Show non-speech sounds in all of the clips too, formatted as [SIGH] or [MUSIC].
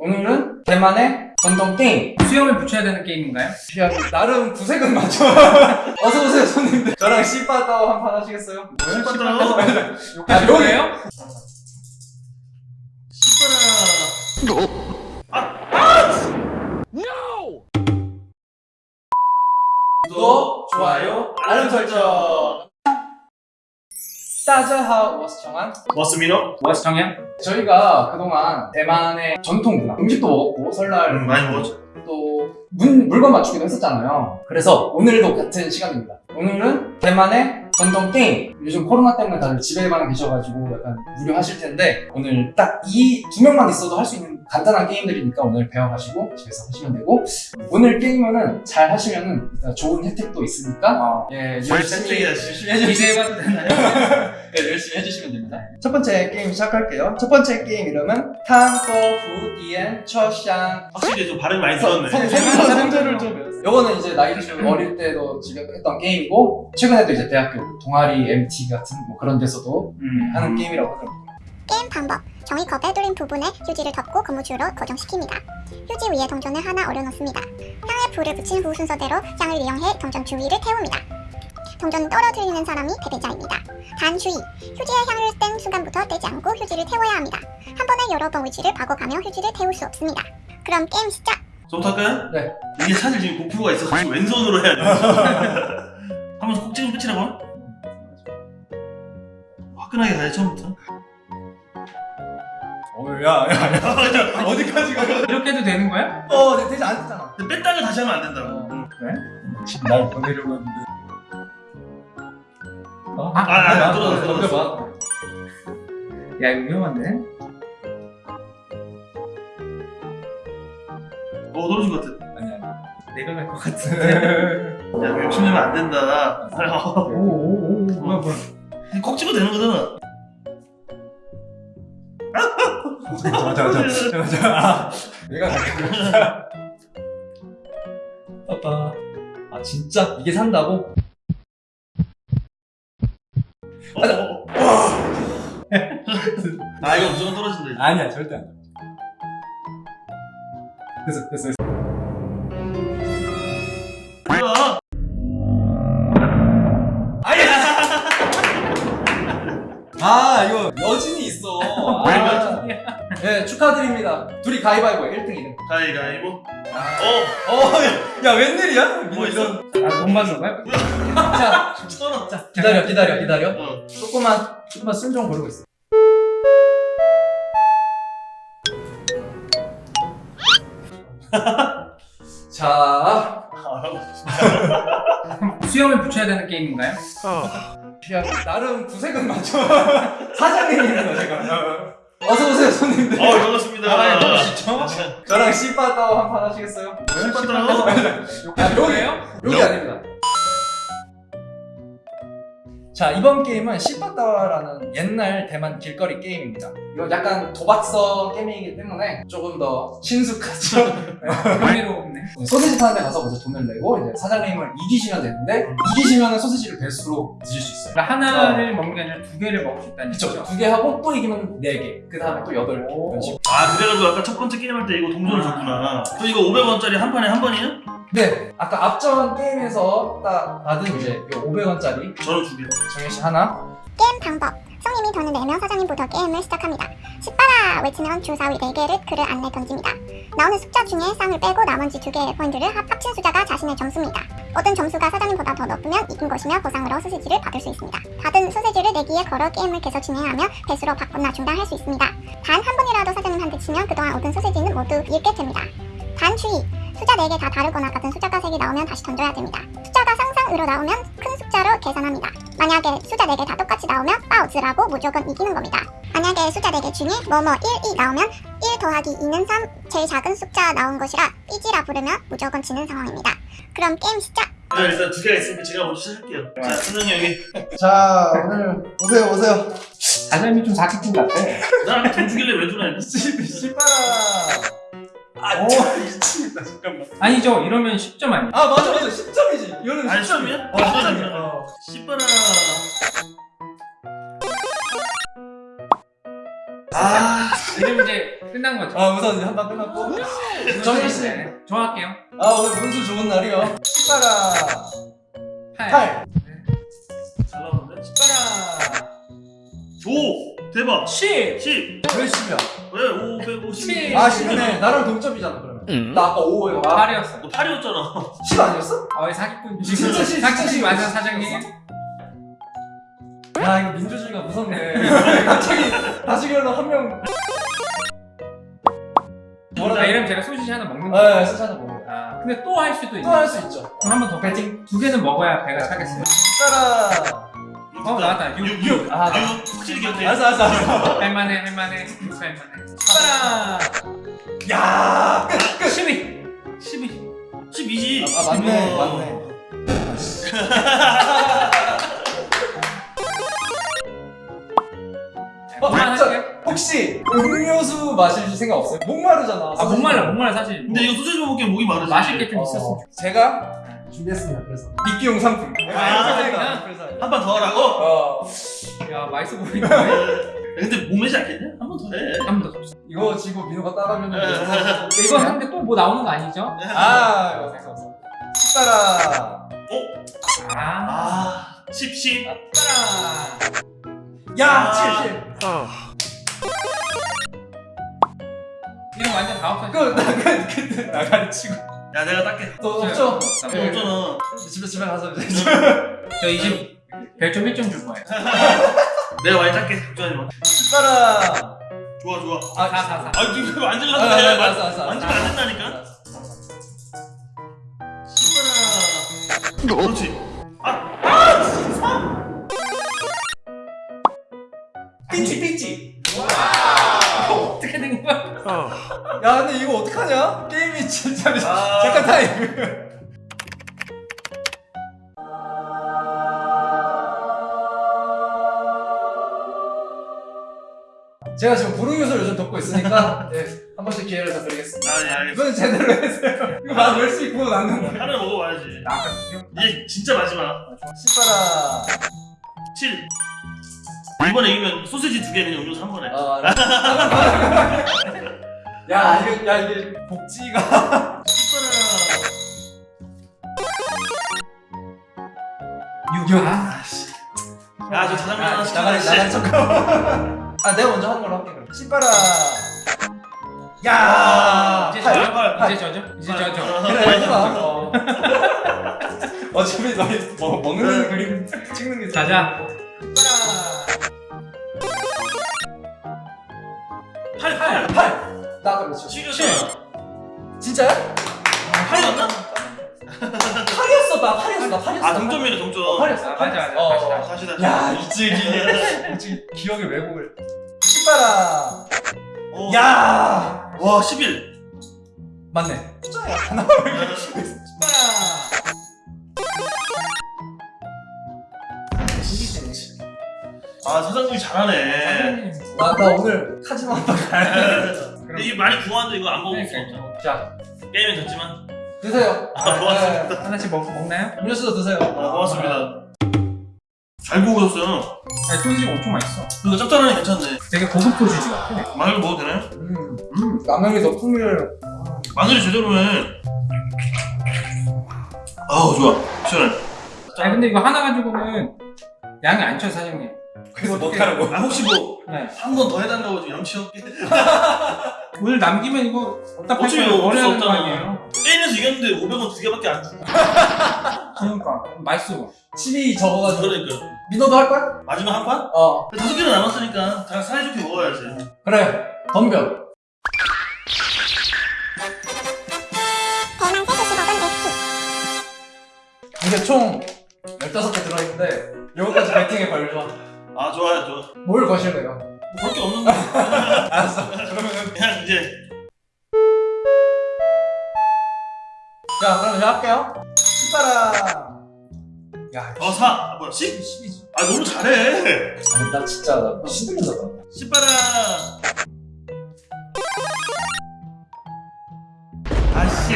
오늘은 대만의 전통 게임 수염을 붙여야 되는 게임인가요? 나름 구색은 맞죠? 어서오세요 손님들 저랑 씨바다오 한판 하시겠어요? 씨바다오? 아 여기에요? 구독, 좋아요, 알람 설정 따자하 워스청한 맞습니다. 정해요? 저희가 그동안 대만의 전통 문화 음식도 먹었고 설날 음, 많이 먹었죠. 또 문, 물건 맞추기도 했었잖아요 그래서 오늘도 같은 시간입니다 오늘은 대만의 전통 게임 요즘 코로나 때문에 다들 집에만 계셔가지고 약간 무료하실 텐데 오늘 딱 이 두 명만 있어도 할 수 있는 간단한 게임들이니까 오늘 배워가시고 집에서 하시면 되고 오늘 게임은 잘 하시면은 일단 좋은 혜택도 있으니까 예 열심히. 열심히 기대해봐도 되나요? [LAUGHS] 네, 열심히 해주시면 됩니다. 첫 번째 게임 시작할게요. 첫 번째 게임 이름은 탕거후 디엔 처샹 확실히 좀 발음이 많이 들었네. 성조 성조를 좀 배웠어요. 요거는 이제 나이 좀 어릴 때도 집에 했던 게임이고 최근에도 이제 대학교 동아리 MT 같은 뭐 그런 데서도 음. 하는 게임이라고 하더라고요. 게임 방법 종이컵에 뚫린 부분에 휴지를 덮고 고무줄로 고정시킵니다. 휴지 위에 동전을 하나 올려놓습니다. 향에 불을 붙인 후 순서대로 향을 이용해 동전 주위를 태웁니다. 동전을 떨어뜨리는 사람이 패배자입니다. 단 주의! 휴지에 향을 뗀 순간부터 떼지 않고 휴지를 태워야 합니다. 한 번에 여러 번 위치를 바꿔가며 휴지를 태울 수 없습니다. 그럼 게임 시작! 저부터 할까요? 네. 이게 사실 지금 고프로가 있어서 지금 왼손으로 해야 돼. [LAUGHS] 한번 꼭 찍으면 끝이라고? 화끈하게 가야 처음부터. 어야야 어디까지 가? 이렇게 해도 되는 거야? 어 네, 되지 않았잖아. 근데 뺐다가 다시 하면 안 된다고. 응. 그래? 지금 날 보내려고 했는데. 어? 아, 아, 떨어졌어, 떨어졌어. 야 이거 위험한데? 어, 떨어진 것 같아. 아니 아니. 내가 갈 것 같은데 [LAUGHS] 야, 욕심내면 안 된다. 오 오 오 뭐야 뭐야 콕 찍어도 되는 거잖아. 자자자자자. [LAUGHS] 내가 갈게. [LAUGHS] 아빠. 아 진짜 이게 산다고? 어. 아, 이거 무조건 떨어진다. 이거. 아니야 절대 안 돼. 됐어 됐어 됐어. 뭐야? 아 이거 여진이 있어. 아, 네 축하드립니다. 둘이 가위바위보 1등 2등. 가위가위보. 어, 어, 야, 야 웬일이야? 뭐 있어? 아돈 받는 거야? 자, [LAUGHS] 천 원. 자 기다려 기다려 기다려. 어. 조금만 조금만 순정 고르고 있어. [LAUGHS] 자, [LAUGHS] 수염을 붙여야 되는 게임인가요? 야, 나름 구색은 맞죠? 사장님입니다 제가. 어서 오세요 손님들. 어, 반갑습니다. 아, 너무 진짜? 저랑 씨바다오 한판 하시겠어요? 아, 여기에요? 여기 아닙니다. 자 이번 게임은 씨바다와라는 옛날 대만 길거리 게임입니다. 이건 약간 도박성 게임이기 때문에 조금 더 친숙하죠. [LAUGHS] 흥미롭네 소세지 파는 데 가서 먼저 돈을 내고 이제 사장님을 이기시면 되는데 이기시면 소세지를 배수로 드실 수 있어요. 그러니까 하나를 먹는 게 아니라 두 개를 먹을 수 있다는 그쵸? 거죠? 두개 하고 또 이기면 네 개. 그 다음에 또 여덟 개. 이런 식으로. 아, 그래가지고 아까 첫 번째 게임할 때 이거 동전을 줬구나. 그럼 이거 500원짜리 한 판에 한 번이에요? 네, 아까 앞전 게임에서 딱 받은 이제 500원짜리 저는 두 개. 정현 씨 하나. 게임 방법 성님이 돈을 내며 사장님부터 게임을 시작합니다. 십바라 외치면 주사위 4개를 그를 안내 던집니다. 나오는 숫자 중에 쌍을 빼고 나머지 두 개의 포인트를 합- 합친 숫자가 자신의 점수입니다. 얻은 점수가 사장님보다 더 높으면 이긴 것이며 보상으로 소세지를 받을 수 있습니다. 받은 소세지를 내기에 걸어 게임을 계속 진행하며 배수로 바꾸나 중단할 수 있습니다. 단 한 번이라도 사장님한테 치면 그동안 얻은 소세지는 모두 잃게 됩니다. 단 주의! 숫자 4개 다 다르거나 같은 숫자가 3개 나오면 다시 던져야 됩니다. 숫자가 상상으로 나오면 큰 숫자로 계산합니다. 만약에 숫자 4개 다 똑같이 나오면 빠우즈라고 무조건 이기는 겁니다. 만약에 숫자 4개 중에 뭐뭐 1이 나오면 1 더하기 2는 3 제일 작은 숫자 나온 것이라 삐지라 부르면 무조건 지는 상황입니다. 그럼 게임 시작! 자, 일단 두 개가 있으니까 제가 먼저 시작할게요. 자, 선생님 여기. 자, 오늘 오세요, 오세요. 사장님이 좀 사기꾼 같아 나한테 돈 주길래 왜 주나 했네. [LAUGHS] 씨바라. 아, 오. 미치겠다, 잠깐만. 아니죠 이러면 10점 아니야? 아, 맞아, 맞아. 10점이지. 이거는 아니, 10점이야. 시점이야? 어, 10점이야. 어. 씨빠라. 아, 지금 이제 끝난 거죠. 아 우선 한방 끝났고 정희 씨. 네, 좋아할게요. 아 오늘 운수 좋은 날이요. 십바라 8. 8. 대박 10. 10왜 10이야? 왜 550? 칠. 아 10이네. 나랑 동점이잖아 그러면. 나 아까 5에 아, 8이었어. 너 8이었잖아 10 아니었어? 어이 사기꾼. 진짜 시- 사기꾼이 진짜 맞아 시- 사장님. 야 이거 민주주의가 무섭네. [LAUGHS] 갑자기 다시결로 한 명. 아, 이러면 제가 소시지 하나 먹는 거. 네, 수찬이 먹어. 아 근데 또 할 수도 있네. 또할 수 있죠. 그럼 한 번 더 배팅. 두 개는 먹어야 배가 차겠어요. 십바라. 어 나왔다. 6. 6 6 아, 나- 확실히 기억해 알았어 알았어 알았어. 할만해 할만해. 육수 할만해. 십바라. 야. 12. 12. 12지 아 맞네 어. 맞네. 어, 할게요. 혹시 음료수 마실 생각 없어요? 목마르잖아. 아 목말라 목말라 사실. 근데 이거 소세지 먹기에 목이 마르지 마실 게좀 어, 있었어. 제가 준비했습니다. 그래서 미끼용 상품. 아, 그래서 한번 더 하라고? 어 야 맛있어 보이네. 근데 몸매지 않겠냐? 한 번 더 해. 한 번 더. 줍시다. 이거 지고 민호가 따라하면 이거 하는데 또 뭐 나오는 거 아니죠? 아 이거 생각 없어. 십바라. 아. 아, 10, 10. 따라. 야 아. 7 7. 이름 완전 다 없어. 그거 나가 그때 나가리 치고. 야, 내가 닦게. 또 없죠? 너 네. 없잖아. 집에 집에 가서 이제. [LAUGHS] 저 이집 별점 1점 줄 거예요. [LAUGHS] 내가 많이 닦게. 걱정하지 마. 십바라. 좋아, 좋아. 아 4, 4, 4. 아, 지금 아, 만질라고 아, 아, 해. 알았어, 알았어, 만지면 안 된다니까. 십바라. 그렇지. 삐찌 삐찌. 어떻게 된 거야? 야 근데 이거 어떡하냐? 진짜 아. 잠깐 타임. 제가 지금 부르유술 요즘 듣고 있으니까 네, [LAUGHS] 한 번씩 기회를 더 드리겠습니다. 아, 네, 알겠어. 이건 제대로 해주세요. 이거 나 열심히 구워 놨는데. 하나 먹어봐야지. 아까 기억. 이제 진짜 마지막. 씨발아. 7. 이번에 이기면 소세지 두개 그냥 음료수 한 번에. 아, [LAUGHS] 야 이게 야 이게 복지가. [LAUGHS] 육. 아, 야, 저 자장면 하나. 나가리 나가리 척. 아 내가 먼저 하는 걸로 할게 그럼. 씨발아. 야. 이제 팔, 저죠? 팔. 이제 저죠? 이제 저죠? 그래 하지 마. 어. [LAUGHS] 어차피 너희 뭐 먹는 그림 찍는 게 자자. 팔, 팔. 팔. 나도 그렇죠. 7이었잖아. 진짜야? 8이었나? 팔이었어 나 팔이었어 나 팔이었어. 아, 동점이네, 동점. 어, 팔이었어. 아, 맞아, 맞아. 어. 다시, 다시. 야 이제 이제 [LAUGHS] 기억의 왜곡을. 어. 야. 와, 11. 맞네. 숫자야. 아, 사장님이 잘하네. 나, 나 오늘 한번 가야 [LAUGHS] 이게 많이 구웠는데 이거 안 먹을 수 그러니까. 없잖아. 자 게임은 졌지만. 드세요. [LAUGHS] 아, 고맙습니다. 하나씩 먹, 먹나요? 음료수도 드세요. 아, 고맙습니다. 잘 구우셨어요. 아니, 소시지가 엄청 맛있어. 이거 짭짤하니 괜찮네. 되게 고급 소시지 같아. 마늘 먹어도 되나요? 음, 음. 더 풍미를. 마늘이 제대로네. 아우, 좋아. 시원해. 아니, 근데 이거 하나 가지고는 양이 안 쳐, 사장님. 그래서 못하라고. 아, 혹시 뭐, 네. 한 번 더 해달라고 좀 염치 없게. 오늘 남기면 이거 어차피 되는 거 없잖아. 아니에요? 게임에서 이겼는데 500원 두 개밖에 안 주고. 그러니까. 맛있어. 침이 적어가지고. 그러니까. 민호도 할 거야? 마지막 한 판? 어. 다섯 개는 남았으니까 다 사이좋게 먹어야지. 그래. 덤벼. 대만 세수 10억은 내 이게 총 15개 들어있는데 요거까지 배팅에 걸려. 아, 좋아요, 좋아. 뭘 거실래요? 뭐 그럴 게 없는데. 알았어. 그러면은. 그냥 이제. 자, 그럼 이제 할게요. 씨발아. 야, 어, 4. 아, 뭐야, 10? 10이지. 아, 너무 잘해. 아니, 나 진짜, 나 시들려서 나. 10 봐라. 아씨.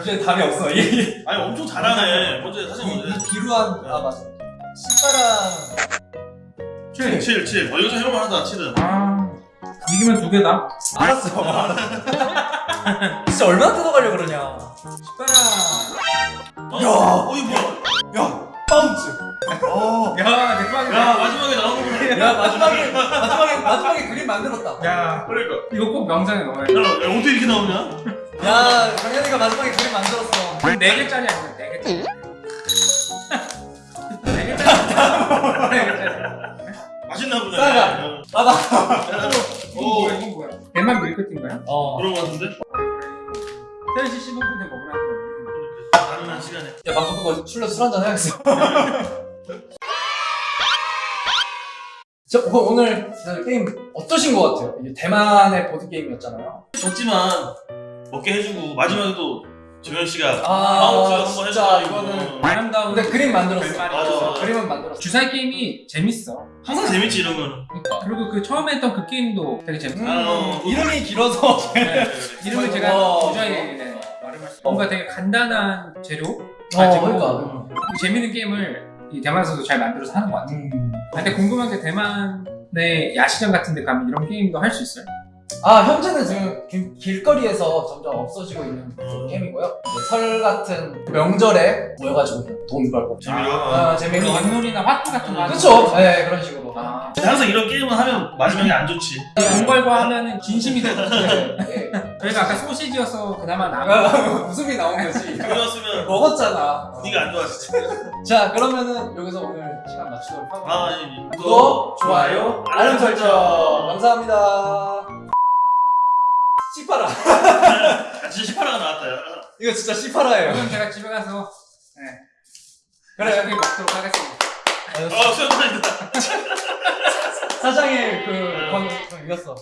이제 답이 없어. 이, 아니, 엄청 잘하네. 먼저 사실 이, 먼저. 이 비루한, 아, 맞아. 씨발아. 7, 7, 7. 어, 이거 좀 해볼만 하다, 7은. 아. 이기면 두 개다. 알았어. [LAUGHS] 진짜 얼마나 뜯어가려고 그러냐. 싶어라. 어? 야. 어 이거 뭐야? 야, 바운스. 어. 야, 대박이다. 야 마지막에 나온 거구나. 야, 마지막에, 마지막에, 마지막에 그림 만들었다. 야, 그러니까. 이거 꼭 명장에 넣어야 야, 돼. 야 어떻게 이렇게 나오냐? 야, 정현이가 마지막에 그림 만들었어. 네 개짜리 아니야, 네 개짜리. [LAUGHS] 네 개짜리. [LAUGHS] 네 개짜리. 맛있나 보네. 싸가. 야, 아, 오 뭐야, 이건 뭐야? 대만 밀크티인가요? 어. 그런 거 같은데? 3시 15분에 먹으라고. 가능한 시간에. 야, 방금 그거 술래 술 한잔 해야겠어. [LAUGHS] 저, 어, 오늘 진짜 게임 어떠신 것 같아요? 대만의 보드게임이었잖아요. 졌지만 먹게 해주고 마지막에 또 정현 씨가 아, 한번 진짜. 이거는 아름다운 근데 그림 만들었어. 맞아. 있어서. 그림은 만들었어. 주사위 게임이 재밌어. 항상 재밌지 이런 거는. 그리고 그 처음에 했던 그 게임도 되게 재밌어. 음, 어. 이름이 길어서. 네, 이름을 어. 제가 주사위 네, 말을 할 수. 뭔가 되게 간단한 재료 어, 가지고 그러니까. 재밌는 게임을 이 대만에서도 잘 만들어서 하는 것 같아. 음. 근데 궁금한 게 대만의 야시장 같은 데 가면 이런 게임도 할 수 있어요? 아, 현재는 지금 길, 길거리에서 점점 없어지고 있는 음. 게임이고요. 설 같은 명절에 모여가지고 돈 벌고. 재미로. 아, 재미로. 우리 윷놀이나 화투 같은 거 그쵸? 거. 네, 그런 식으로. 아, 항상 이런 게임을 하면 마지막에 안 좋지. 돈 벌고 하면은 진심이 되고 네, 네. 저희가 아까 소시지여서 그나마 나은 아, 웃음이 나온 거지. 그랬으면 먹었잖아. 네가 안 좋아했지. 자, 그러면은 여기서 오늘 시간 마치도록 하고. 아, 예, 예. 구독, 좋아요, 알림 설정. 감사합니다. 씨파라. 아, 진짜 18화가 나왔다. 야. 이거 진짜 씨파라예요. 그럼 제가 집에 가서 네. 그래. 맛있게 먹도록 하겠습니다. 아, 수영관이다. 사장의 그, 건, 이겼어.